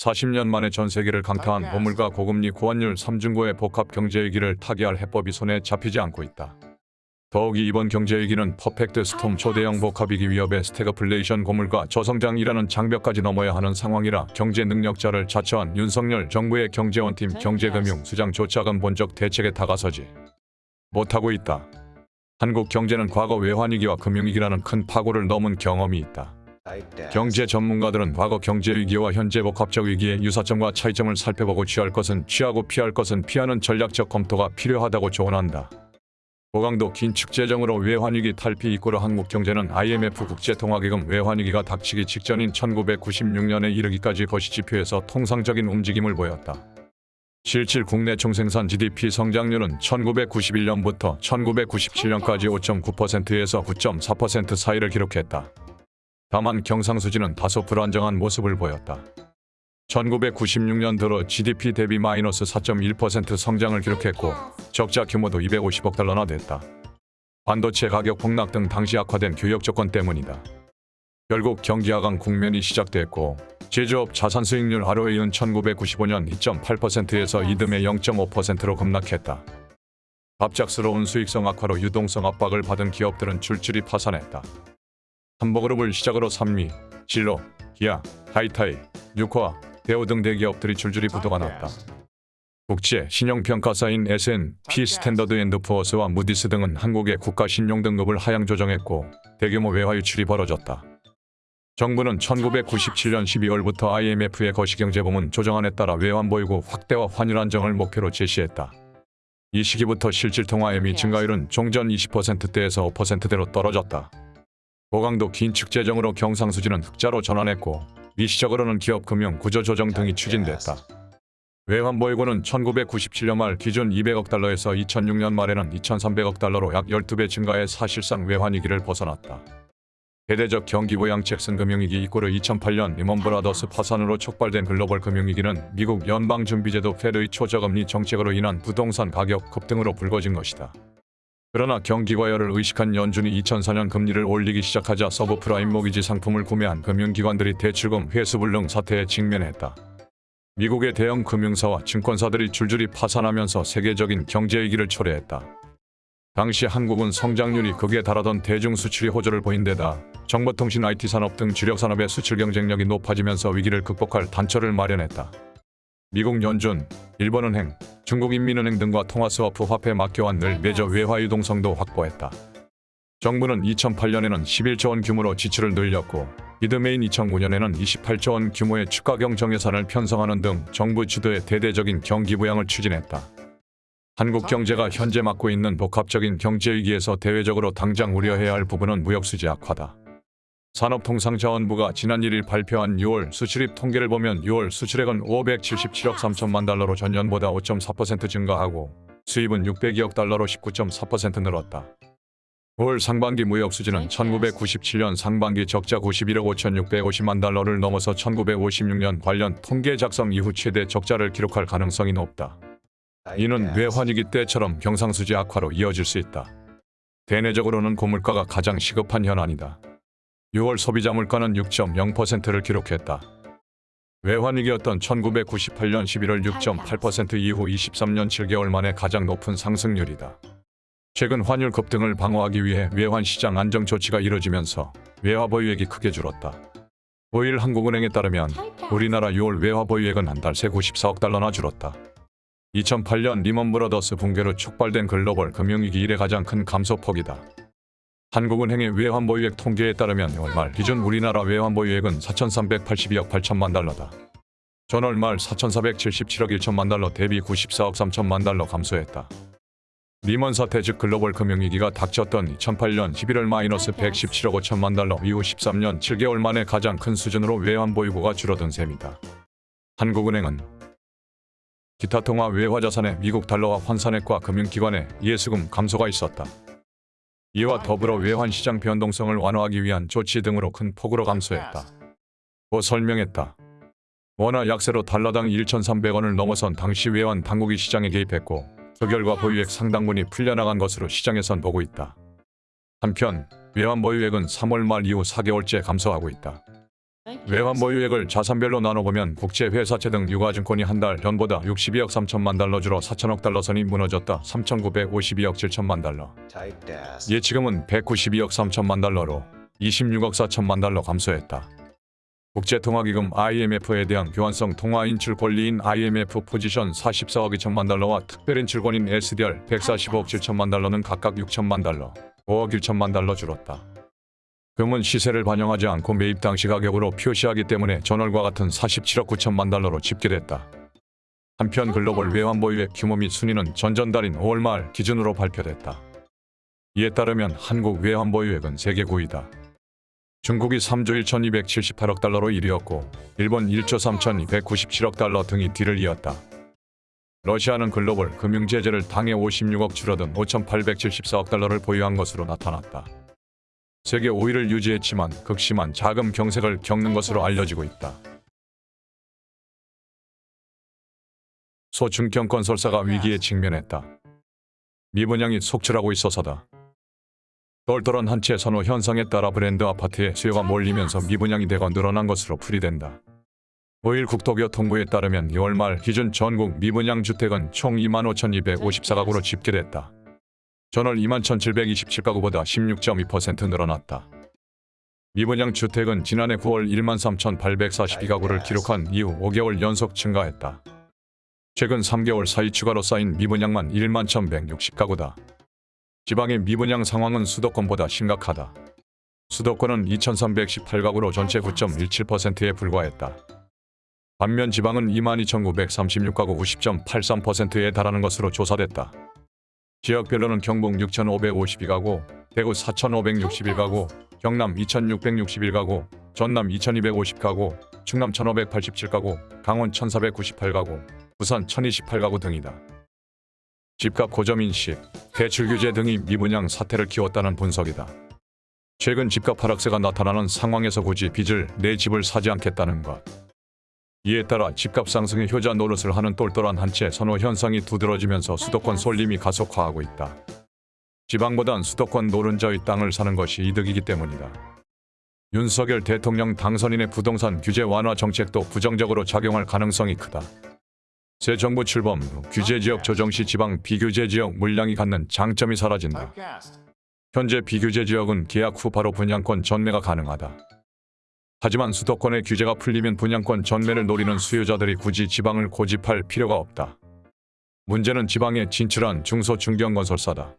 40년 만에 전 세계를 강타한 고물가 고금리 고환율 3중고의 복합 경제위기를 타개할 해법이 손에 잡히지 않고 있다. 더욱이 이번 경제위기는 perfect storm 초대형 복합위기 위협의 스태그플레이션 고물가 저성장이라는 장벽까지 넘어야 하는 상황이라 경제 능력자를 자처한 윤석열 정부의 경제 원팀 경제금융 수장조차 근본적 대책에 다가서지 못하고 있다. 한국 경제는 과거 외환위기와 금융위기라는 큰 파고를 넘은 경험이 있다. 경제 전문가들은 과거 경제 위기와 현재 복합적 위기의 유사점과 차이점을 살펴보고 취할 것은 취하고 피할 것은 피하는 전략적 검토가 필요하다고 조언한다. 고강도 긴축 재정으로 외환위기 탈피 이꼬르 한국 경제는 IMF 국제통화기금 외환위기가 닥치기 직전인 1996년에 이르기까지 거시지표에서 통상적인 움직임을 보였다. 실질 국내 총생산 GDP 성장률은 1991년부터 1997년까지 5.9%에서 9.4% 사이를 기록했다. 다만 경상수지는 다소 불안정한 모습을 보였다. 1996년 들어 GDP 대비 마이너스 4.1% 성장을 기록했고 적자 규모도 250억 달러나 됐다. 반도체 가격 폭락 등 당시 악화된 교역 조건 때문이다. 결국 경기 하강 국면이 시작됐고 제조업 자산 수익률 이은 1995년 2.8%에서 이듬해 0.5%로 급락했다. 갑작스러운 수익성 악화로 유동성 압박을 받은 기업들은 줄줄이 파산했다. 삼보그룹을 시작으로 삼미, 진로, 기아, 해태, 뉴코아, 대우 등 대기업들이 줄줄이 부도가 났다. 국제 신용평가사인 S&P 스탠더드 앤드 푸어스와 무디스 등은 한국의 국가 신용 등급을 하향 조정했고 대규모 외화 유출이 벌어졌다. 정부는 1997년 12월부터 IMF의 거시경제부문 조정안에 따라 외환 보유고 확대와 환율 안정을 목표로 제시했다. 이 시기부터 실질통화 M2 증가율은 종전 20%대에서 5%대로 떨어졌다. 고강도 긴축 재정으로 경상수지는 흑자로 전환했고 미시적으로는 기업 금융 구조 조정 등이 추진됐다. 외환 보유고는 1997년 말 기준 200억 달러에서 2006년 말에는 2,300억 달러로 약 12배 증가해 사실상 외환위기를 벗어났다. 대대적 경기 부양책 쓴 금융위기 이꼬르 2008년 리먼 브라더스 파산으로 촉발된 글로벌 금융위기는 미국 연방준비제도 Fed의 초저금리 정책으로 인한 부동산 가격 급등으로 불거진 것이다. 그러나 경기 과열을 의식한 연준이 2004년 금리를 올리기 시작하자 서브프라임 모기지 상품을 구매한 금융기관들이 대출금 회수불능 사태에 직면했다. 미국의 대형 금융사와 증권사들이 줄줄이 파산하면서 세계적인 경제 위기를 초래했다. 당시 한국은 성장률이 극에 달하던 대중수출이 호조를 보인 데다 정보통신 IT 산업 등 주력 산업의 수출 경쟁력이 높아지면서 위기를 극복할 단초를 마련했다. 미국 연준, 일본은행, 중국인민은행 등과 통화스와프 화폐 막교환을 매저 외화 유동성도 확보했다. 정부는 2008년에는 11조 원 규모로 지출을 늘렸고 이듬해인 2009년에는 28조 원 규모의 추가 경 정 예산을 편성하는 등 정부 주도의 대대적인 경기 부양을 추진했다. 한국 경제가 현재 맞고 있는 복합적인 경제 위기에서 대외적으로 당장 우려해야 할 부분은 무역 수지 악화다. 산업통상자원부가 지난 1일 발표한 6월 수출입 통계를 보면 6월 수출액은 577억 3천만 달러로 전년보다 5.4% 증가하고 수입은 602억 달러로 19.4% 늘었다. 5월 상반기 무역 수지는 1997년 상반기 적자 91억 5,650만 달러를 넘어서 1956년 관련 통계 작성 이후 최대 적자를 기록할 가능성이 높다. 이는 외환위기 때처럼 경상수지 악화로 이어질 수 있다. 대내적으로는 고물가가 가장 시급한 현안이다. 6월 소비자 물가는 6.0%를 기록했다. 외환위기였던 1998년 11월 6.8% 이후 23년 7개월 만에 가장 높은 상승률이다. 최근 환율 급등을 방어하기 위해 외환 시장 안정 조치가 이뤄지면서 외화 보유액이 크게 줄었다. 5일 한국은행에 따르면 우리나라 6월 외화 보유액은 한 달 새 94억 달러나 줄었다. 2008년 리먼 브러더스 붕괴로 촉발된 글로벌 금융위기 이래 가장 큰 감소폭이다. 한국은행의 외환 보유액 통계에 따르면 월말 기준 우리나라 외환 보유액은 4,382억 8천만 달러다. 전월 말 4,477억 1천만 달러 대비 94억 3천만 달러 감소했다. 리먼 사태 즉 글로벌 금융위기가 닥쳤던 2008년 11월 마이너스 117억 5천만 달러 이후 13년 7개월 만에 가장 큰 수준으로 외환 보유고가 줄어든 셈이다. 한국은행은 기타 통화 외화 자산의 미국 달러와 환산액과 금융기관의 예수금 감소가 있었다. 이와 더불어 외환 시장 변동성을 완화하기 위한 조치 등으로 큰 폭으로 감소했다. 고 설명했다. 원화 약세로 달러당 1,300원을 넘어선 당시 외환 당국이 시장에 개입했고 그 결과 보유액 상당분이 풀려나간 것으로 시장에선 보고 있다. 한편 외환 보유액은 3월 말 이후 4개월째 감소하고 있다. 외환 보유액을 자산별로 나눠보면 국제 회사채 등 유가증권이 한 달 전보다 62억 3천만 달러 줄어 4천억 달러 선이 무너졌다. 3,952억 7천만 달러. 예치금은 192억 3천만 달러로 26억 4천만 달러 감소했다. 국제통화기금 IMF에 대한 교환성 통화 인출 권리인 IMF 포지션 44억 2천만 달러와 특별인출권인 SDR 145억 7천만 달러는 각각 6천만 달러, 5억 1천만 달러 줄었다. 금은 시세를 반영하지 않고 매입 당시 가격으로 표시하기 때문에 전월과 같은 47억 9천만 달러로 집계됐다. 한편 글로벌 외환 보유액 규모 및 순위는 전전달인 5월 말 기준으로 발표됐다. 이에 따르면 한국 외환 보유액은 세계 9위다. 중국이 3조 1,278억 달러로 1위였고 일본 1조 3,297억 달러 등이 뒤를 이었다. 러시아는 글로벌 금융 제재를 당해 56억 줄어든 5,874억 달러를 보유한 것으로 나타났다. 세계 5위를 유지했지만 극심한 자금 경색을 겪는 것으로 알려지고 있다. 소중경 건설사가 위기에 직면했다. 미분양이 속출하고 있어서다. 똘똘한 한 채 선호 현상에 따라 브랜드 아파트에 수요가 몰리면서 미분양이 되고 늘어난 것으로 풀이된다. 5일 국토교통부에 따르면 2월 말 기준 전국 미분양 주택은 총 25,254가구로 집계됐다. 전월 21,727가구보다 16.2% 늘어났다. 미분양 주택은 지난해 9월 13,842가구를 기록한 이후 5개월 연속 증가했다. 최근 3개월 사이 추가로 쌓인 미분양만 1만 1,160가구다. 지방의 미분양 상황은 수도권보다 심각하다. 수도권은 2,318가구로 전체 9.17%에 불과했다. 반면 지방은 22,936가구 90.83%에 달하는 것으로 조사됐다. 지역별로는 경북 6,552가구, 대구 4,561가구, 경남 2,661가구, 전남 2,250가구, 충남 1,587가구, 강원 1,498가구, 부산 1,028가구 등이다. 집값 고점 인식, 대출 규제 등이 미분양 사태를 키웠다는 분석이다. 최근 집값 하락세가 나타나는 상황에서 굳이 빚을 내 집을 사지 않겠다는 것. 이에 따라 집값 상승의 효자 노릇을 하는 똘똘한 한채 선호 현상이 두드러지면서 수도권 쏠림이 가속화하고 있다. 지방보단 수도권 노른자의 땅을 사는 것이 이득이기 때문이다. 윤석열 대통령 당선인의 부동산 규제 완화 정책도 부정적으로 작용할 가능성이 크다. 새 정부 출범 후 규제 지역 조정 시 지방 비규제 지역 물량이 갖는 장점이 사라진다. 현재 비규제 지역은 계약 후 바로 분양권 전매가 가능하다. 하지만 수도권의 규제가 풀리면 분양권 전매를 노리는 수요자들이 굳이 지방을 고집할 필요가 없다. 문제는 지방에 진출한 중소 중견건설사다.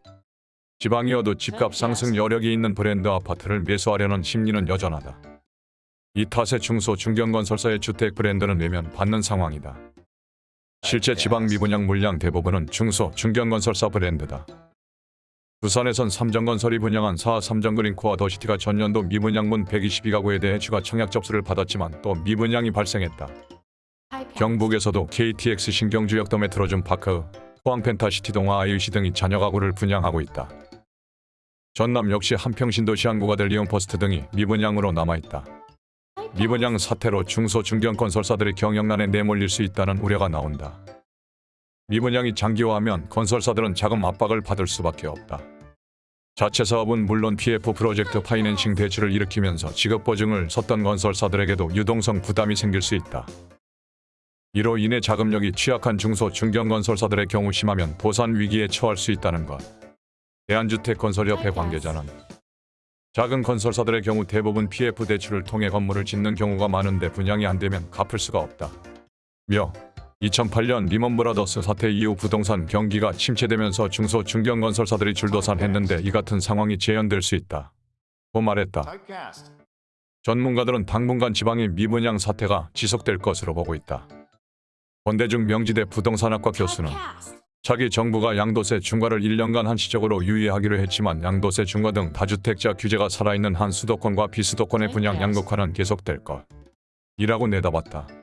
지방이어도 집값 상승 여력이 있는 브랜드 아파트를 매수하려는 심리는 여전하다. 이 탓에 중소 중견건설사의 주택 브랜드는 외면 받는 상황이다. 실제 지방 미분양 물량 대부분은 중소 중견건설사 브랜드다. 부산에선 삼정건설이 분양한 사 삼정그린코어 더시티가 전년도 미분양문 122가구에 대해 추가 청약 접수를 받았지만 또 미분양이 발생했다. 경북에서도 KTX 신경주역도 메트로줌파크, 포항 펜타시티 동아 IUC 등이 잔여 가구를 분양하고 있다. 전남 역시 함평신도시 한국아델 리온퍼스트 등이 미분양으로 남아있다. 미분양 사태로 중소 중견 건설사들의 경영난에 내몰릴 수 있다는 우려가 나온다. 미분양이 장기화하면 건설사들은 자금 압박을 받을 수밖에 없다. 자체 사업은 물론 PF 프로젝트 파이낸싱 대출을 일으키면서 지급 보증을 섰던 건설사들에게도 유동성 부담이 생길 수 있다. 이로 인해 자금력이 취약한 중소 중견 건설사들의 경우 심하면 도산 위기에 처할 수 있다는 것. 대한주택건설협회 관계자는 작은 건설사들의 경우 대부분 PF 대출을 통해 건물을 짓는 경우가 많은데 분양이 안 되면 갚을 수가 없다. 며 2008년 리먼 브라더스 사태 이후 부동산 경기가 침체되면서 중소 중견 건설사들이 줄도산했는데 이 같은 상황이 재현될 수 있다. 고 말했다. 전문가들은 당분간 지방의 미분양 사태가 지속될 것으로 보고 있다. 권대중 명지대 부동산학과 교수는 차기 정부가 양도세 중과를 1년간 한시적으로 유예하기로 했지만 양도세 중과 등 다주택자 규제가 살아있는 한 수도권과 비수도권의 분양 양극화는 계속될 것. 이라고 내다봤다.